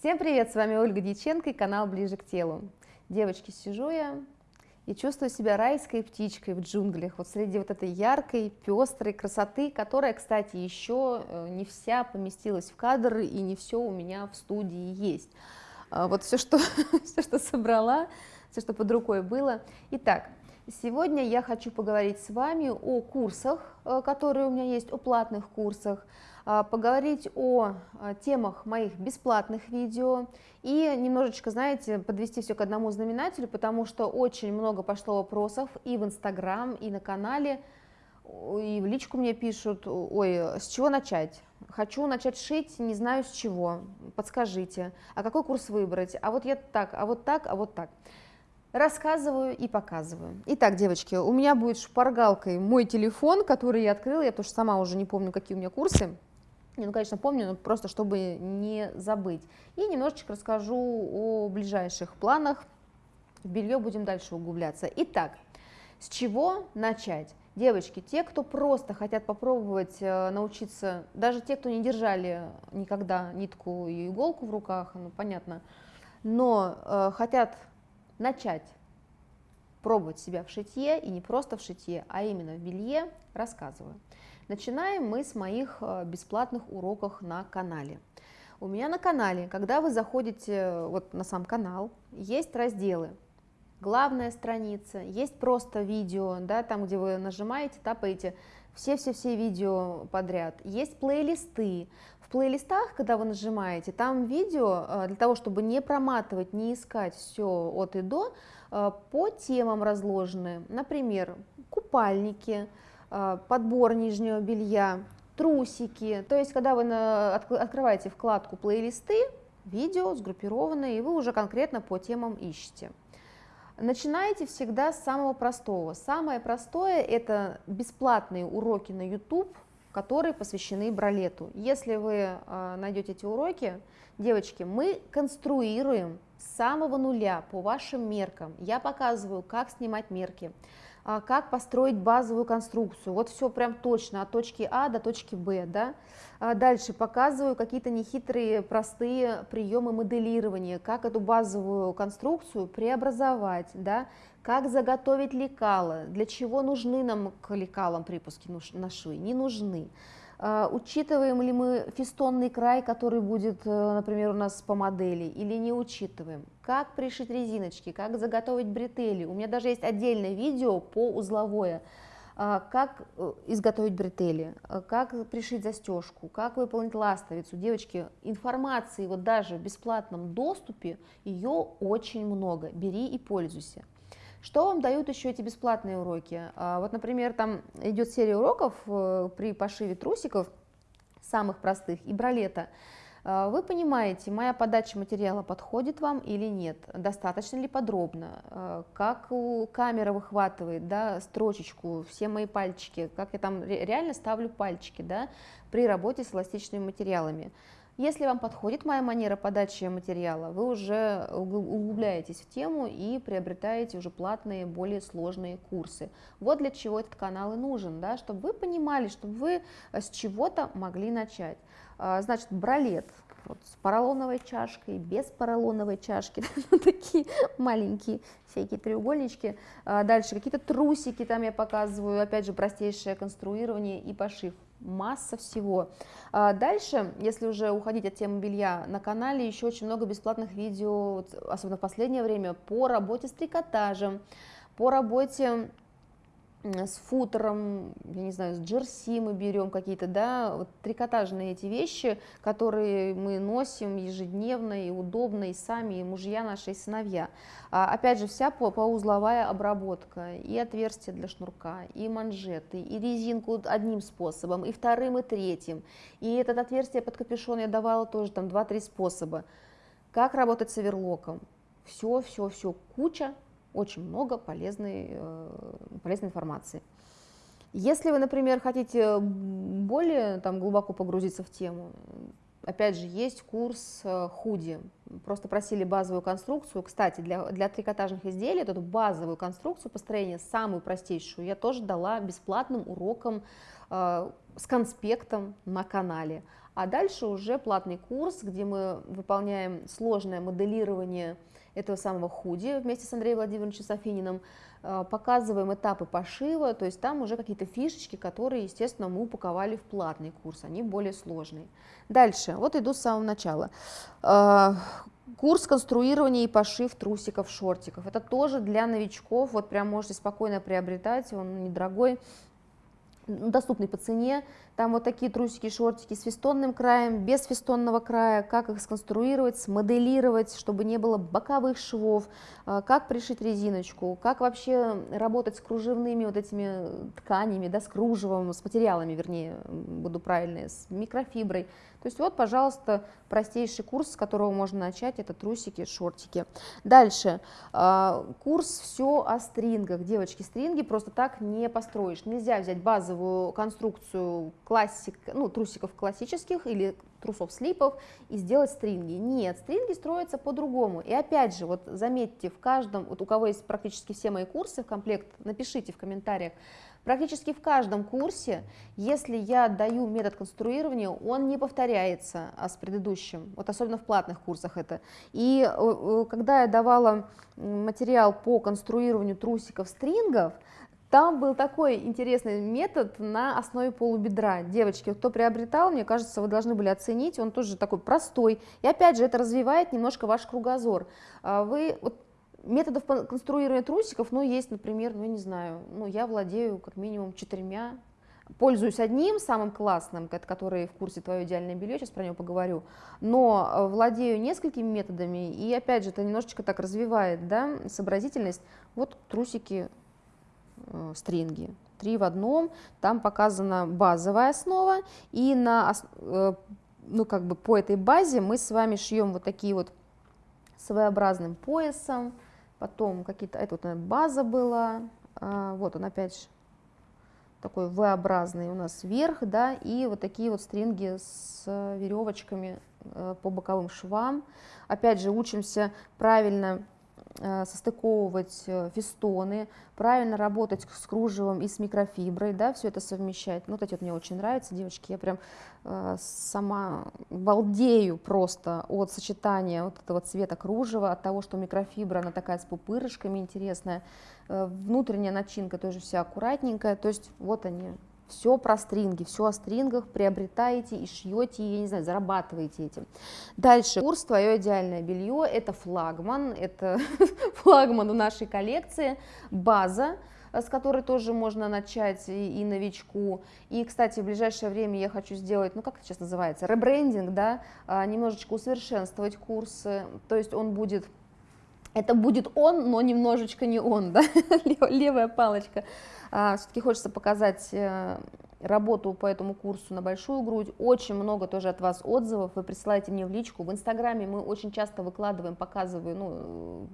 Всем привет, с вами Ольга Дьяченко и канал Ближе к телу. Девочки, сижу я и чувствую себя райской птичкой в джунглях, вот среди вот этой яркой, пестрой красоты, которая, кстати, еще э, не вся поместилась в кадр и не все у меня в студии есть. А вот все, что, все, что собрала, все, что под рукой было. Итак, сегодня я хочу поговорить с вами о курсах, э, которые у меня есть, о платных курсах, а, поговорить о а, темах моих бесплатных видео и немножечко, знаете, подвести все к одному знаменателю, потому что очень много пошло вопросов и в Инстаграм, и на канале, и в личку мне пишут, ой, с чего начать? Хочу начать шить, не знаю с чего, подскажите, а какой курс выбрать, а вот я так, а вот так, а вот так. Рассказываю и показываю. Итак, девочки, у меня будет шпаргалкой мой телефон, который я открыла, я что сама уже не помню, какие у меня курсы. Не, ну, конечно, помню, но просто чтобы не забыть. И немножечко расскажу о ближайших планах. В белье будем дальше углубляться. Итак, с чего начать? Девочки, те, кто просто хотят попробовать э, научиться, даже те, кто не держали никогда нитку и иголку в руках, ну понятно, но э, хотят начать пробовать себя в шитье, и не просто в шитье, а именно в белье, рассказываю. Начинаем мы с моих э, бесплатных уроков на канале. У меня на канале, когда вы заходите э, вот на сам канал, есть разделы. Главная страница, есть просто видео, да, там, где вы нажимаете, тапаете все-все-все видео подряд. Есть плейлисты. В плейлистах, когда вы нажимаете, там видео, э, для того, чтобы не проматывать, не искать все от и до, по темам разложены. Например, купальники, Э, подбор нижнего белья, трусики. То есть, когда вы открываете вкладку плейлисты, видео сгруппированные, и вы уже конкретно по темам ищете. Начинайте всегда с самого простого. Самое простое – это бесплатные уроки на YouTube, которые посвящены бралету. Если вы э, найдете эти уроки, девочки, мы конструируем с самого нуля по вашим меркам. Я показываю, как снимать мерки, а, как построить базовую конструкцию. Вот все прям точно от точки А до точки Б. Да? А дальше показываю какие-то нехитрые, простые приемы моделирования, как эту базовую конструкцию преобразовать, да? как заготовить лекала, для чего нужны нам к лекалам припуски на швы, не нужны. А, учитываем ли мы фестонный край, который будет, э, например, у нас по модели, или не учитываем? Как пришить резиночки, как заготовить бретели? У меня даже есть отдельное видео по узловое, а, как э, изготовить бретели, а, как пришить застежку, как выполнить ластовицу. Девочки, информации вот даже в бесплатном доступе, ее очень много, бери и пользуйся. Что вам дают еще эти бесплатные уроки? А, вот, например, там идет серия уроков э, при пошиве трусиков, самых простых, и бралета. А, вы понимаете, моя подача материала подходит вам или нет, достаточно ли подробно, а, как камера выхватывает да, строчечку, все мои пальчики, как я там реально ставлю пальчики да, при работе с эластичными материалами. Если вам подходит моя манера подачи материала, вы уже углубляетесь в тему и приобретаете уже платные, более сложные курсы. Вот для чего этот канал и нужен, да, чтобы вы понимали, чтобы вы с чего-то могли начать. А, значит, бралет вот, с поролоновой чашкой, без поролоновой чашки, ну, такие маленькие всякие треугольнички. А, дальше какие-то трусики там я показываю, опять же, простейшее конструирование и пошив масса всего. А дальше, если уже уходить от темы белья, на канале еще очень много бесплатных видео, особенно в последнее время, по работе с трикотажем, по работе с футером, я не знаю, с джерси мы берем какие-то, да, вот трикотажные эти вещи, которые мы носим ежедневно и удобно, и сами, и мужья наши, и сыновья. А, опять же, вся по поузловая обработка, и отверстия для шнурка, и манжеты, и резинку одним способом, и вторым, и третьим. И этот отверстие под капюшон я давала тоже там 2-3 способа. Как работать с оверлоком? Все, все, все, куча очень много полезной, э, полезной информации. Если вы, например, хотите более там, глубоко погрузиться в тему, опять же, есть курс э, худи, просто просили базовую конструкцию. Кстати, для, для трикотажных изделий эту базовую конструкцию построения, самую простейшую, я тоже дала бесплатным уроком э, с конспектом на канале. А дальше уже платный курс, где мы выполняем сложное моделирование этого самого худи вместе с Андреем Владимировичем Софининым, э, показываем этапы пошива, то есть там уже какие-то фишечки, которые, естественно, мы упаковали в платный курс, они более сложные. Дальше, вот иду с самого начала. Э, курс конструирования и пошив трусиков, шортиков. Это тоже для новичков, вот прям можете спокойно приобретать, он недорогой, доступный по цене. Там вот такие трусики, шортики с фестонным краем, без фестонного края, как их сконструировать, смоделировать, чтобы не было боковых швов, а, как пришить резиночку, как вообще работать с кружевными вот этими тканями, да, с кружевом, с материалами, вернее, буду правильно, с микрофиброй. То есть вот, пожалуйста, простейший курс, с которого можно начать, это трусики, шортики. Дальше, а, курс все о стрингах. Девочки, стринги просто так не построишь. Нельзя взять базовую конструкцию классик, ну, трусиков классических или трусов слипов и сделать стринги. Нет, стринги строятся по-другому. И опять же, вот заметьте, в каждом, вот у кого есть практически все мои курсы в комплект, напишите в комментариях, Практически в каждом курсе, если я даю метод конструирования, он не повторяется а с предыдущим, вот особенно в платных курсах это. И э, э, когда я давала материал по конструированию трусиков, стрингов, там был такой интересный метод на основе полубедра. Девочки, кто приобретал, мне кажется, вы должны были оценить, он тоже такой простой. И опять же, это развивает немножко ваш кругозор. А вы, вот, методов конструирования трусиков, ну, есть, например, ну, я не знаю, ну, я владею как минимум четырьмя, пользуюсь одним самым классным, который в курсе «Твое идеальное белье», сейчас про него поговорю, но э, владею несколькими методами, и опять же, это немножечко так развивает, да, сообразительность. Вот трусики стринги. Три в одном, там показана базовая основа, и на, э, ну, как бы по этой базе мы с вами шьем вот такие вот своеобразным поясом, потом какие-то, это вот база была, а, вот он опять такой V-образный у нас вверх, да, и вот такие вот стринги с веревочками э, по боковым швам. Опять же, учимся правильно Э, состыковывать э, фестоны, правильно работать с кружевом и с микрофиброй, да, все это совмещать. Ну, вот эти вот мне очень нравятся, девочки, я прям э, сама балдею просто от сочетания вот этого цвета кружева, от того, что микрофибра, она такая с пупырышками интересная, э, внутренняя начинка тоже вся аккуратненькая, то есть вот они, все про стринги, все о стрингах приобретаете и шьете, я не знаю, зарабатываете этим. Дальше, курс «Твое идеальное белье» – это флагман, это флагман у нашей коллекции, база, с которой тоже можно начать и, и новичку. И, кстати, в ближайшее время я хочу сделать, ну как это сейчас называется, ребрендинг, да, а, немножечко усовершенствовать курсы, то есть он будет это будет он, но немножечко не он, да, левая палочка. А, Все-таки хочется показать э, работу по этому курсу на большую грудь. Очень много тоже от вас отзывов. Вы присылаете мне в личку. В Инстаграме мы очень часто выкладываем, показываем ну,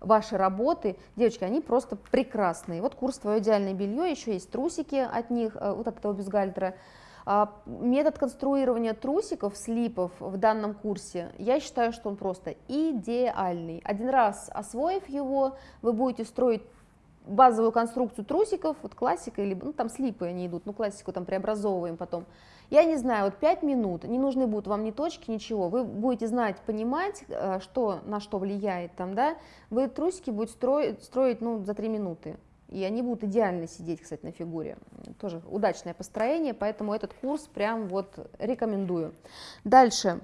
ваши работы. Девочки, они просто прекрасные. Вот курс «Твое идеальное белье», еще есть трусики от них, э, вот от этого бюстгальтера. А, метод конструирования трусиков, слипов в данном курсе, я считаю, что он просто идеальный. Один раз освоив его, вы будете строить базовую конструкцию трусиков, вот классика, или, ну, там слипы они идут, ну, классику там преобразовываем потом. Я не знаю, вот 5 минут, не нужны будут вам ни точки, ничего, вы будете знать, понимать, э, что на что влияет там, да, вы трусики будете строить, строить ну, за 3 минуты, и они будут идеально сидеть, кстати, на фигуре. Тоже удачное построение, поэтому этот курс прям вот рекомендую. Дальше.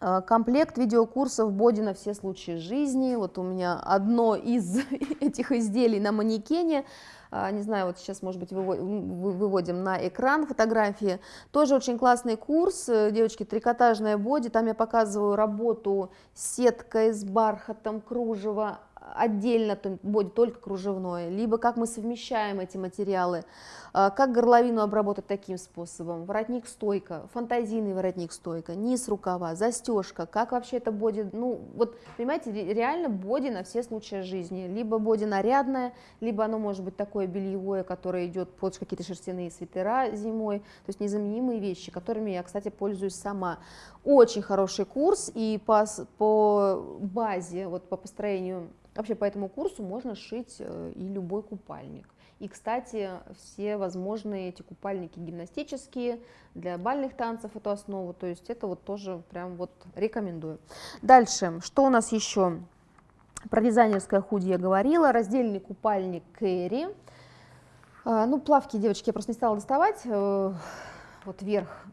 Э, комплект видеокурсов Боди на все случаи жизни. Вот у меня одно из этих изделий на манекене. А, не знаю, вот сейчас, может быть, выводим на экран фотографии. Тоже очень классный курс, девочки, трикотажная боди. Там я показываю работу сеткой, с бархатом, кружево, отдельно будет только кружевное, либо как мы совмещаем эти материалы, а, как горловину обработать таким способом, воротник стойка, фантазийный воротник стойка, низ рукава, застежка, как вообще это боди, ну вот понимаете, реально боди на все случаи жизни, либо боди нарядное, либо оно может быть такое бельевое, которое идет под какие-то шерстяные свитера зимой, то есть незаменимые вещи, которыми я, кстати, пользуюсь сама. Очень хороший курс, и по, по базе, вот по построению Вообще по этому курсу можно шить э, и любой купальник. И, кстати, все возможные эти купальники гимнастические, для бальных танцев эту основу, то есть это вот тоже прям вот рекомендую. Дальше, что у нас еще? Про дизайнерское худи я говорила, раздельный купальник Кэрри. А, ну, плавки, девочки, я просто не стала доставать, э, вот верх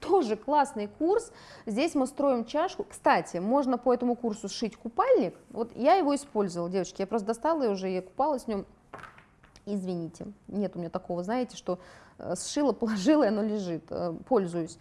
тоже классный курс. Здесь мы строим чашку. Кстати, можно по этому курсу сшить купальник. Вот я его использовала, девочки. Я просто достала и уже я купалась в нем. Извините, нет у меня такого, знаете, что э, сшила, положила, и оно лежит. Э, пользуюсь.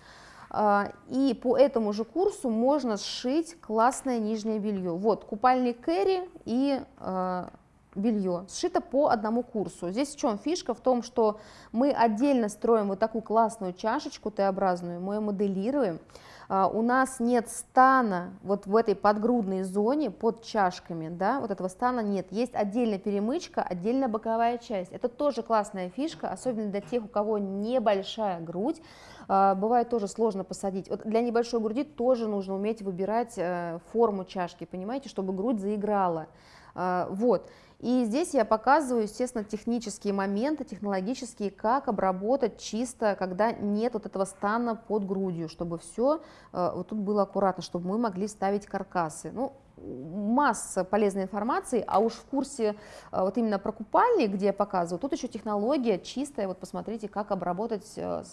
А, и по этому же курсу можно сшить классное нижнее белье. Вот купальник Кэрри и э, белье, сшито по одному курсу. Здесь в чем фишка? В том, что мы отдельно строим вот такую классную чашечку Т-образную, мы ее моделируем. А, у нас нет стана вот в этой подгрудной зоне под чашками, да, вот этого стана нет. Есть отдельная перемычка, отдельная боковая часть. Это тоже классная фишка, особенно для тех, у кого небольшая грудь. А, бывает тоже сложно посадить. Вот для небольшой груди тоже нужно уметь выбирать э, форму чашки, понимаете, чтобы грудь заиграла. А, вот. И здесь я показываю, естественно, технические моменты, технологические, как обработать чисто, когда нет вот этого стана под грудью, чтобы все э, вот тут было аккуратно, чтобы мы могли ставить каркасы. Ну, масса полезной информации, а уж в курсе э, вот именно про купальник, где я показываю, тут еще технология чистая, вот посмотрите, как обработать э,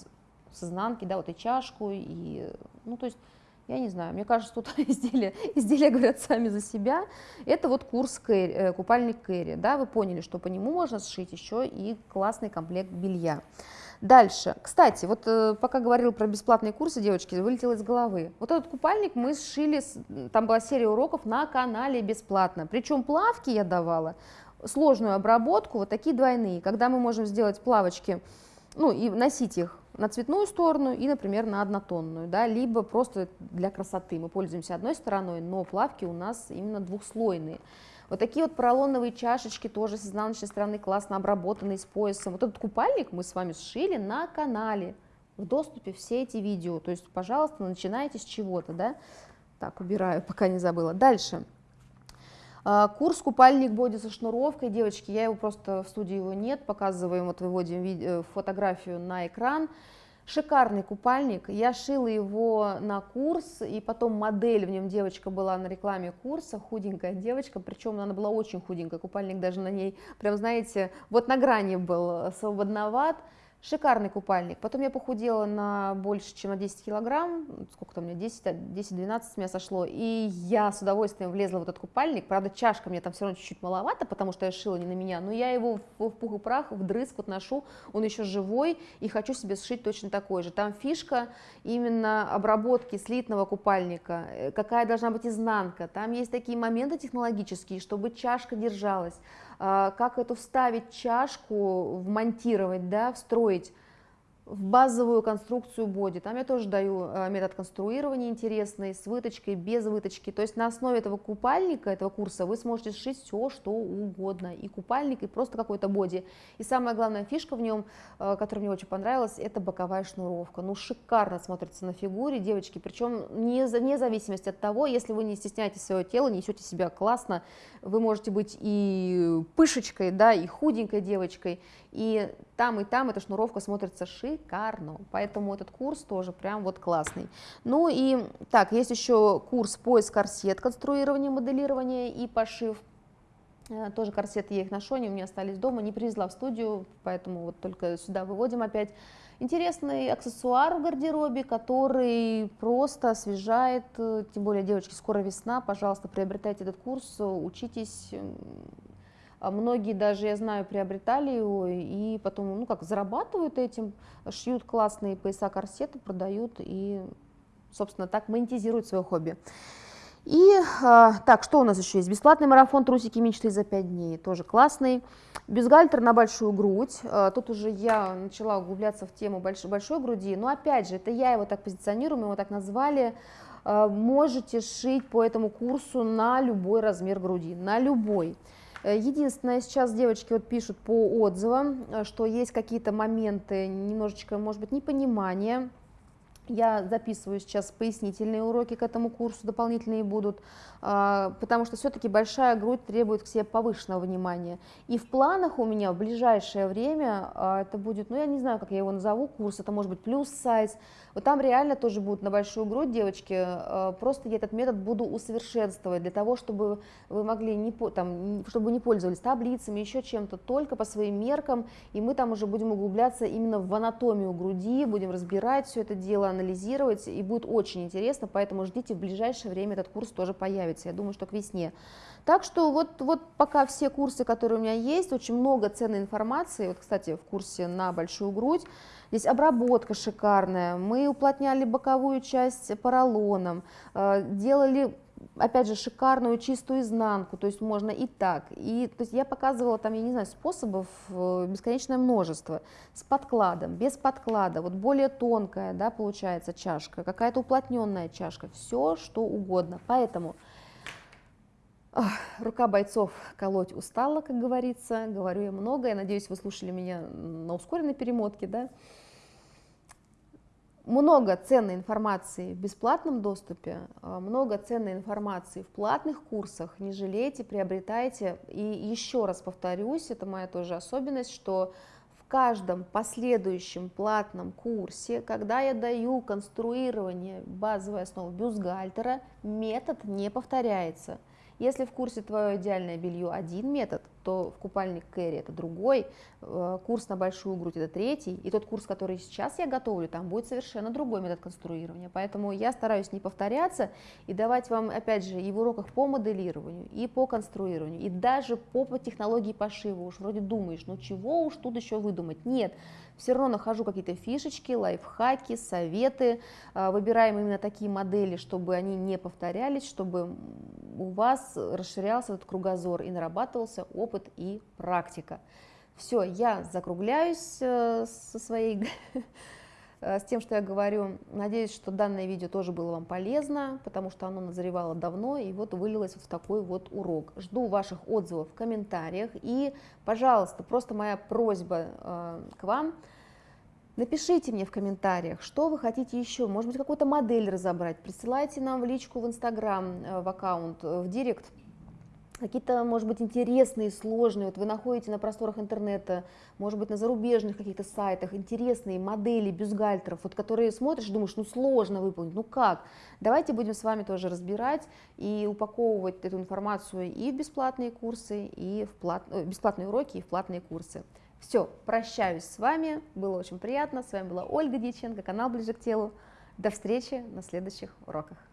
с изнанки, да, вот и чашку, и, ну, то есть я не знаю, мне кажется, тут изделия, изделия говорят сами за себя. Это вот курс кэри, э, купальник Кэрри, да, вы поняли, что по нему можно сшить еще и классный комплект белья. Дальше, кстати, вот э, пока говорил про бесплатные курсы, девочки, вылетело из головы. Вот этот купальник мы сшили, там была серия уроков на канале бесплатно. Причем плавки я давала, сложную обработку, вот такие двойные, когда мы можем сделать плавочки, ну и носить их на цветную сторону и, например, на однотонную, да, либо просто для красоты. Мы пользуемся одной стороной, но плавки у нас именно двухслойные. Вот такие вот поролоновые чашечки тоже с изнаночной стороны классно обработанные с поясом. Вот этот купальник мы с вами сшили на канале. В доступе все эти видео. То есть, пожалуйста, начинайте с чего-то, да. Так, убираю, пока не забыла. Дальше. А, курс купальник боди со шнуровкой, девочки, я его просто в студии его нет, показываем, вот выводим видео, фотографию на экран. Шикарный купальник, я шила его на курс, и потом модель в нем. Девочка была на рекламе курса, худенькая девочка, причем она была очень худенькая, купальник даже на ней, прям знаете, вот на грани был свободноват, Шикарный купальник. Потом я похудела на больше, чем на 10 килограмм. Сколько там у меня? 10-12 меня сошло. И я с удовольствием влезла в этот купальник. Правда, чашка мне там все равно чуть-чуть маловато, потому что я шила не на меня. Но я его в, пух и прах, вдрызг вот ношу. Он еще живой. И хочу себе сшить точно такой же. Там фишка именно обработки слитного купальника. Э, какая должна быть изнанка. Там есть такие моменты технологические, чтобы чашка держалась а, как эту вставить чашку, вмонтировать, да, встроить в базовую конструкцию боди. Там я тоже даю э, метод конструирования интересный, с выточкой, без выточки. То есть на основе этого купальника, этого курса вы сможете сшить все, что угодно. И купальник, и просто какой-то боди. И самая главная фишка в нем, э, которая мне очень понравилась, это боковая шнуровка. Ну, шикарно смотрится на фигуре, девочки. Причем не вне зависимости от того, если вы не стесняетесь своего тела, несете себя классно, вы можете быть и пышечкой, да, и худенькой девочкой, и там, и там эта шнуровка смотрится шикарно, поэтому этот курс тоже прям вот классный. Ну и так, есть еще курс поиск корсет, конструирование, моделирование и пошив. Э, тоже корсеты я их ношу, они у меня остались дома, не привезла в студию, поэтому вот только сюда выводим опять. Интересный аксессуар в гардеробе, который просто освежает, э, тем более, девочки, скоро весна, пожалуйста, приобретайте этот курс, учитесь, а многие даже, я знаю, приобретали его и потом, ну как, зарабатывают этим, шьют классные пояса, корсеты, продают и, собственно, так монетизируют свое хобби. И а, так, что у нас еще есть? Бесплатный марафон «Трусики мечты за 5 дней», тоже классный. Бюстгальтер на большую грудь. А, тут уже я начала углубляться в тему большой, большой груди, но опять же, это я его так позиционирую, мы его так назвали. А, можете шить по этому курсу на любой размер груди, на любой. Э, единственное, сейчас девочки вот пишут по отзывам, э, что есть какие-то моменты немножечко, может быть, непонимания, я записываю сейчас пояснительные уроки к этому курсу, дополнительные будут, а, потому что все-таки большая грудь требует к себе повышенного внимания. И в планах у меня в ближайшее время а, это будет, ну я не знаю, как я его назову, курс, это может быть плюс сайз, вот там реально тоже будут на большую грудь девочки, а, просто я этот метод буду усовершенствовать для того, чтобы вы могли, не, там, чтобы не пользовались таблицами, еще чем-то, только по своим меркам, и мы там уже будем углубляться именно в анатомию груди, будем разбирать все это дело, анализировать, и будет очень интересно, поэтому ждите, в ближайшее время этот курс тоже появится, я думаю, что к весне. Так что вот, вот пока все курсы, которые у меня есть, очень много ценной информации, вот, кстати, в курсе на большую грудь, здесь обработка шикарная, мы уплотняли боковую часть поролоном, э, делали опять же, шикарную чистую изнанку, то есть можно и так. И, то есть я показывала там, я не знаю, способов э, бесконечное множество. С подкладом, без подклада, вот более тонкая, да, получается чашка, какая-то уплотненная чашка, все что угодно. Поэтому ох, рука бойцов колоть устала, как говорится, говорю я много, я надеюсь, вы слушали меня на ускоренной перемотке, да, много ценной информации в бесплатном доступе, а, много ценной информации в платных курсах. Не жалейте, приобретайте. И еще раз повторюсь, это моя тоже особенность, что в каждом последующем платном курсе, когда я даю конструирование базовой основы бюстгальтера, метод не повторяется. Если в курсе твое идеальное белье один метод, то в купальник Кэрри это другой, э, курс на большую грудь это третий, и тот курс, который сейчас я готовлю, там будет совершенно другой метод конструирования. Поэтому я стараюсь не повторяться и давать вам, опять же, и в уроках по моделированию, и по конструированию, и даже по, по технологии пошива. Уж вроде думаешь, ну чего уж тут еще выдумать? Нет, все равно нахожу какие-то фишечки, лайфхаки, советы, э, выбираем именно такие модели, чтобы они не повторялись, чтобы у вас расширялся этот кругозор и нарабатывался опыт и практика. Все, я закругляюсь э, со своей, с тем, что я говорю. Надеюсь, что данное видео тоже было вам полезно, потому что оно назревало давно и вот вылилось вот в такой вот урок. Жду ваших отзывов в комментариях и, пожалуйста, просто моя просьба э, к вам, Напишите мне в комментариях, что вы хотите еще, может быть, какую-то модель разобрать, присылайте нам в личку в Инстаграм, в аккаунт, в Директ, какие-то, может быть, интересные, сложные, вот вы находите на просторах интернета, может быть, на зарубежных каких-то сайтах интересные модели бюстгальтеров, вот которые смотришь думаешь, ну сложно выполнить, ну как? Давайте будем с вами тоже разбирать и упаковывать эту информацию и в бесплатные курсы, и в плат... Э, бесплатные уроки, и в платные курсы. Все, прощаюсь с вами, было очень приятно, с вами была Ольга Дьяченко, канал Ближе к телу. До встречи на следующих уроках.